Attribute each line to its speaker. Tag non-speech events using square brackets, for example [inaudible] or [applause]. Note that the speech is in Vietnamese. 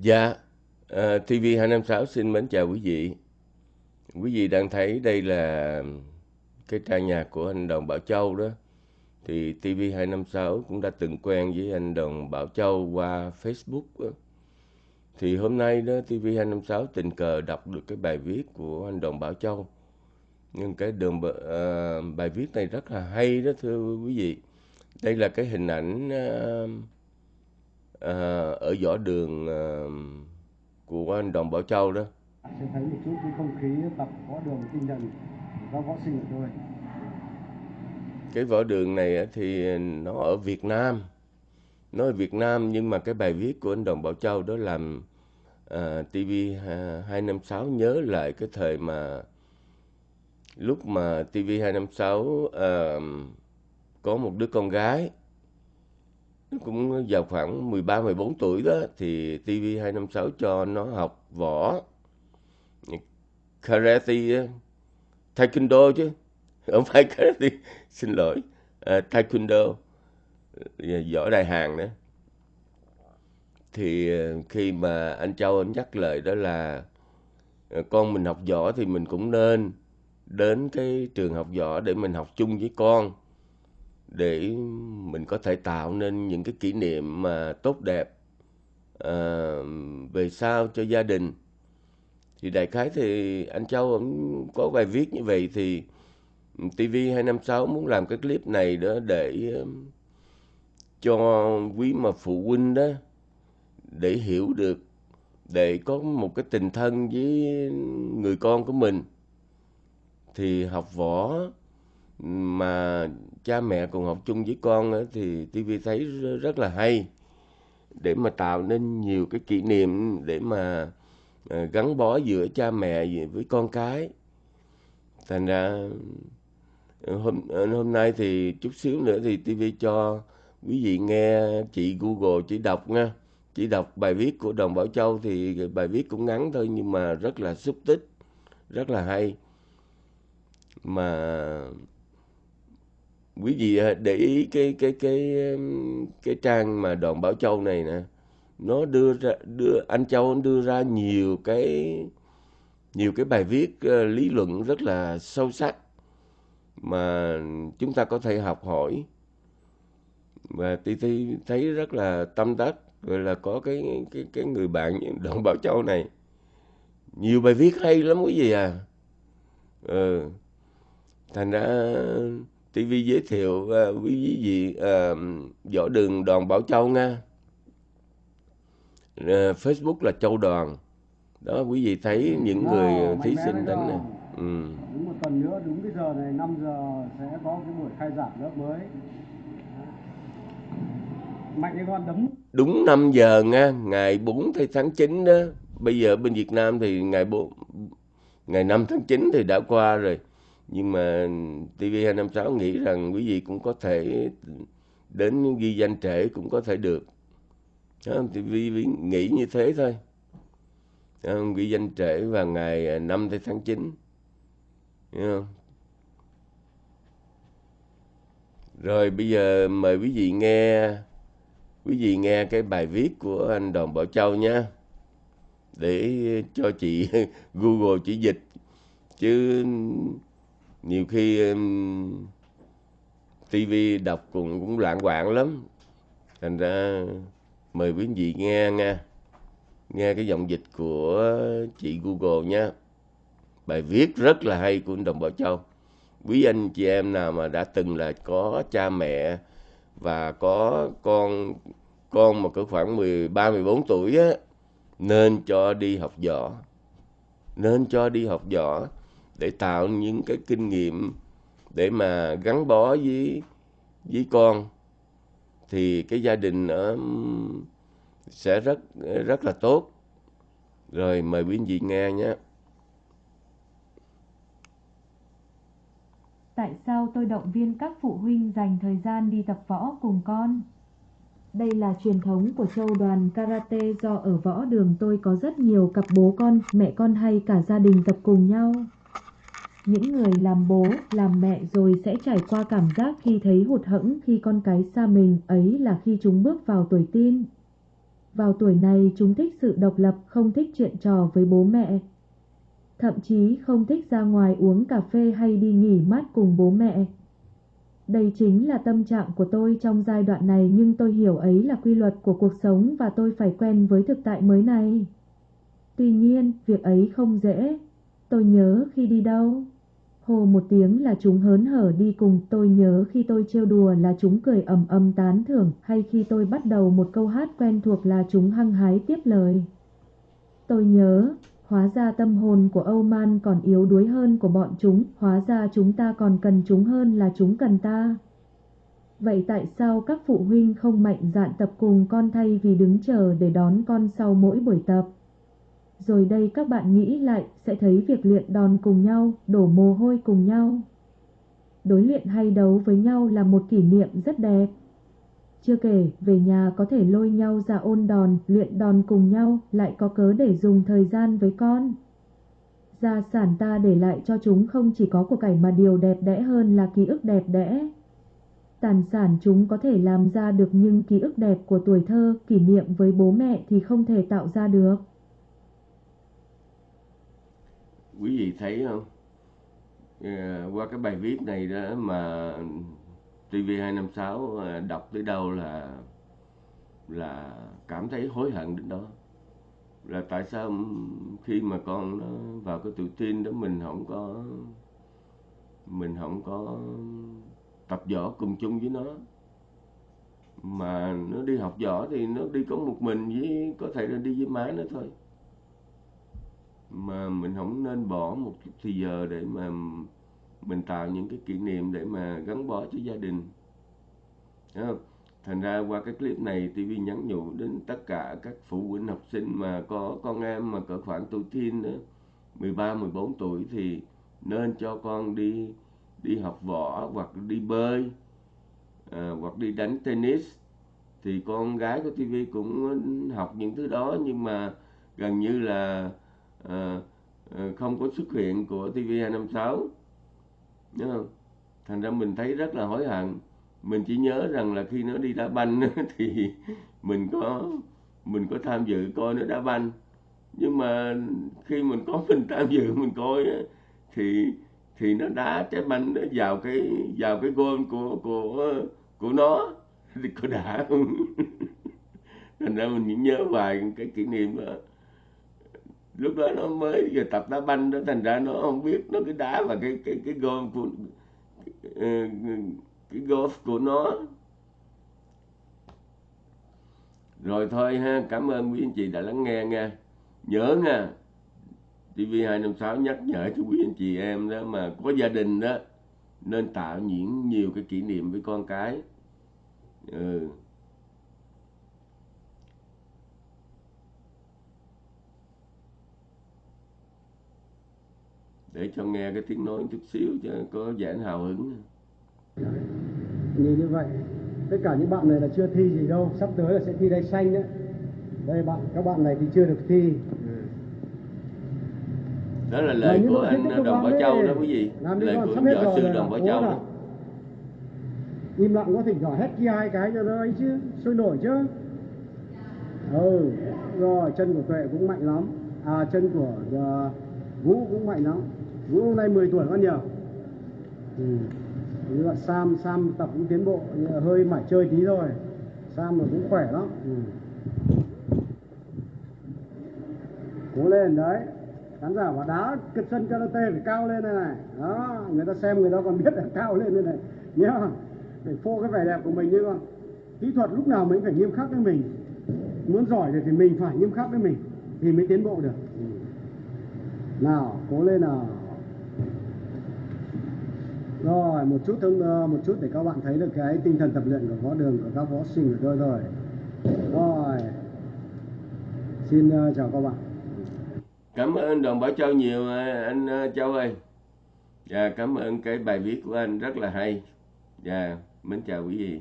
Speaker 1: Dạ, ờ, TV256 xin mến chào quý vị. Quý vị đang thấy đây là cái trang nhạc của anh Đồng Bảo Châu đó. Thì TV256 cũng đã từng quen với anh Đồng Bảo Châu qua Facebook đó. Thì hôm nay đó TV256 tình cờ đọc được cái bài viết của anh Đồng Bảo Châu. Nhưng cái đường ờ, bài viết này rất là hay đó thưa quý vị. Đây là cái hình ảnh ờ, ờ, ở võ đường ờ, của anh Đồng Bảo Châu đó.
Speaker 2: sẽ thấy một chút cái không khí tập võ đường tinh thần các võ sinh của tôi
Speaker 1: cái võ đường này thì nó ở Việt Nam nó ở Việt Nam nhưng mà cái bài viết của anh Đồng Bảo Châu đó làm à, TV 256 nhớ lại cái thời mà lúc mà TV 256 à, có một đứa con gái cũng vào khoảng 13 14 tuổi đó thì TV 256 cho nó học võ. Karate ờ, taekwondo chứ. Không phải [laughs] karate xin lỗi. À, taekwondo ờ, võ đại hàng nữa. Thì khi mà anh Châu anh nhắc lời đó là con mình học võ thì mình cũng nên đến cái trường học võ để mình học chung với con để mình có thể tạo nên những cái kỷ niệm mà tốt đẹp à, về sau cho gia đình. Thì đại khái thì anh Châu cũng có bài viết như vậy thì TV256 muốn làm cái clip này đó để um, cho quý mà phụ huynh đó để hiểu được để có một cái tình thân với người con của mình. Thì học võ mà cha mẹ cùng học chung với con thì TV thấy rất là hay, để mà tạo nên nhiều cái kỷ niệm để mà ờ, gắn bó giữa cha mẹ với con cái. Thành ra ờ, hôm ờ, hôm nay thì chút xíu nữa thì TV cho quý vị nghe chị Google chỉ đọc nha. Chỉ đọc bài viết của Đồng Bảo Châu thì bài viết cũng ngắn thôi nhưng mà rất là xúc tích, rất là hay. Mà quý vị à, để ý cái cái cái cái trang mà Đoàn Bảo Châu này nè, nó đưa ra, đưa, anh Châu đưa ra nhiều cái nhiều cái bài viết à, lý luận rất là sâu sắc mà chúng ta có thể học hỏi và tôi thấy thấy rất là tâm đắc rồi là có cái cái cái người bạn Đoàn Bảo Châu này nhiều bài viết hay lắm quý vị à ừ. thành ra TV giới thiệu uh, quý vị uh, võ đường Đoàn Bảo Châu nha. Uh, Facebook là Châu Đoàn. Đó quý vị thấy những người thí sinh đánh này ừ.
Speaker 2: đúng một tuần nữa đúng cái giờ này 5 giờ sẽ có cái buổi khai giảng lớp mới. Mạnh cái con đấm.
Speaker 1: Đúng 5 giờ nha ngày 4 tháng 9 đó. Bây giờ bên Việt Nam thì ngày 4 ngày 5 tháng 9 thì đã qua rồi nhưng mà TV256 nghĩ rằng quý vị cũng có thể đến ghi danh trễ cũng có thể được. Đó, TV nghĩ như thế thôi. Đó, ghi danh trễ vào ngày à, 5 tháng 9 Hiểu không? rồi bây giờ mời quý vị nghe quý vị nghe cái bài viết của anh Đoàn Bảo Châu nha. Để cho chị [laughs] Google chỉ dịch. Chứ nhiều khi um, TV đọc cũng cũng loạn quạng lắm. Thành ra mời quý vị nghe nghe nghe cái giọng dịch của chị Google nha. Bài viết rất là hay của Đồng Bảo Châu. Quý anh chị em nào mà đã từng là có cha mẹ và có con con mà cỡ khoảng 13 14 tuổi á nên cho đi học võ. Nên cho đi học võ để tạo những cái kinh nghiệm để mà gắn bó với với con thì cái gia đình nó sẽ rất rất là tốt rồi mời quý vị nghe nhé
Speaker 3: Tại sao tôi động viên các phụ huynh dành thời gian đi tập võ cùng con? Đây là truyền thống của châu đoàn karate do ở võ đường tôi có rất nhiều cặp bố con, mẹ con hay cả gia đình tập cùng nhau. Những người làm bố, làm mẹ rồi sẽ trải qua cảm giác khi thấy hụt hẫng khi con cái xa mình ấy là khi chúng bước vào tuổi teen. Vào tuổi này chúng thích sự độc lập, không thích chuyện trò với bố mẹ. Thậm chí không thích ra ngoài uống cà phê hay đi nghỉ mát cùng bố mẹ. Đây chính là tâm trạng của tôi trong giai đoạn này nhưng tôi hiểu ấy là quy luật của cuộc sống và tôi phải quen với thực tại mới này. Tuy nhiên, việc ấy không dễ. Tôi nhớ khi đi đâu. Hồ một tiếng là chúng hớn hở đi cùng, tôi nhớ khi tôi trêu đùa là chúng cười ầm ầm tán thưởng, hay khi tôi bắt đầu một câu hát quen thuộc là chúng hăng hái tiếp lời. Tôi nhớ, hóa ra tâm hồn của Âu Man còn yếu đuối hơn của bọn chúng, hóa ra chúng ta còn cần chúng hơn là chúng cần ta. Vậy tại sao các phụ huynh không mạnh dạn tập cùng con thay vì đứng chờ để đón con sau mỗi buổi tập? Rồi đây các bạn nghĩ lại sẽ thấy việc luyện đòn cùng nhau, đổ mồ hôi cùng nhau. Đối luyện hay đấu với nhau là một kỷ niệm rất đẹp. Chưa kể, về nhà có thể lôi nhau ra ôn đòn, luyện đòn cùng nhau, lại có cớ để dùng thời gian với con. Gia sản ta để lại cho chúng không chỉ có của cải mà điều đẹp đẽ hơn là ký ức đẹp đẽ. Tàn sản chúng có thể làm ra được nhưng ký ức đẹp của tuổi thơ, kỷ niệm với bố mẹ thì không thể tạo ra được
Speaker 1: quý vị thấy không? À, qua cái bài viết này đó mà TV256 ờ, đọc tới đâu là là cảm thấy hối hận đến đó. Là tại sao khi mà con nó vào cái tuổi teen đó mình không có mình không có tập võ cùng chung với nó. Mà nó đi học võ thì nó đi có một mình với có thể là đi với má nó thôi mà mình không nên bỏ một chút thời giờ để mà mình tạo những cái kỷ niệm để mà gắn bó cho gia đình Thấy không? thành ra qua cái clip này TV nhắn nhủ đến tất cả các phụ huynh học sinh mà có con em mà cỡ khoảng tuổi teen đó 13 14 tuổi thì nên cho con đi đi học võ hoặc đi bơi à, hoặc đi đánh tennis thì con gái của TV cũng học những thứ đó nhưng mà gần như là à, không có xuất hiện của TV256 Đúng không? thành ra mình thấy rất là hối hận. Mình chỉ nhớ rằng là khi nó đi đá banh [laughs] thì mình có mình có tham dự coi nó đá banh. Nhưng mà khi mình có mình tham dự mình coi thì thì nó đá trái banh nó vào cái vào cái gôn của của của nó. [laughs] Thì có đã không? [laughs] Thành ra mình chỉ nhớ vài cái kỷ niệm đó lúc đó nó mới giờ tập đá banh đó, thành ra nó không biết nó cái đá và cái cái cái gôn của ờ, cái golf của nó. Rồi thôi ha, cảm ơn quý anh chị đã lắng nghe nha. Nhớ nha TV256 nhắc nhở cho quý anh chị em đó mà có gia đình đó, nên tạo những nhiều cái kỷ niệm với con cái. Ừ. để cho nghe cái tiếng nói chút xíu cho có giãn hào hứng
Speaker 2: Nhìn như vậy, tất cả những bạn này là chưa thi gì đâu, sắp tới là sẽ thi đai xanh đấy. Đây bạn, các bạn này thì chưa được thi.
Speaker 1: đó là lời của anh đồng bảo châu đó quý vị lời của
Speaker 2: hết
Speaker 1: võ sư đồng bảo châu đó
Speaker 2: Im lặng có thỉnh thoảng hét kia hai cái cho nó ấy chứ, sôi nổi chứ. Ừ, rồi chân của Tuệ cũng mạnh lắm. À chân của uh, Vũ cũng mạnh lắm. Vũ hôm nay 10 tuổi con nhiều. Ừ. Như là Sam, Sam tập cũng tiến bộ, nhưng hơi mải chơi tí rồi. Sam mà cũng khỏe lắm. Ừ. Cố lên đấy. Khán giả bảo đá cái sân karate phải cao lên đây này. Đó, người ta xem người ta còn biết là cao lên đây này. Nhá. Phải phô cái vẻ đẹp của mình như con. Kỹ thuật lúc nào mình phải nghiêm khắc với mình. Muốn giỏi được thì mình phải nghiêm khắc với mình thì mới tiến bộ được. Ừ. Nào, cố lên nào. Rồi, một chút thông ờ, một chút để các bạn thấy được cái tinh thần tập luyện của võ đường của các võ sinh của tôi rồi. Rồi. Xin ờ, chào các bạn.
Speaker 1: cảm ơn đồng bảo châu nhiều ờ, anh châu ơi và cảm ơn cái bài viết của anh rất là hay và mến chào quý vị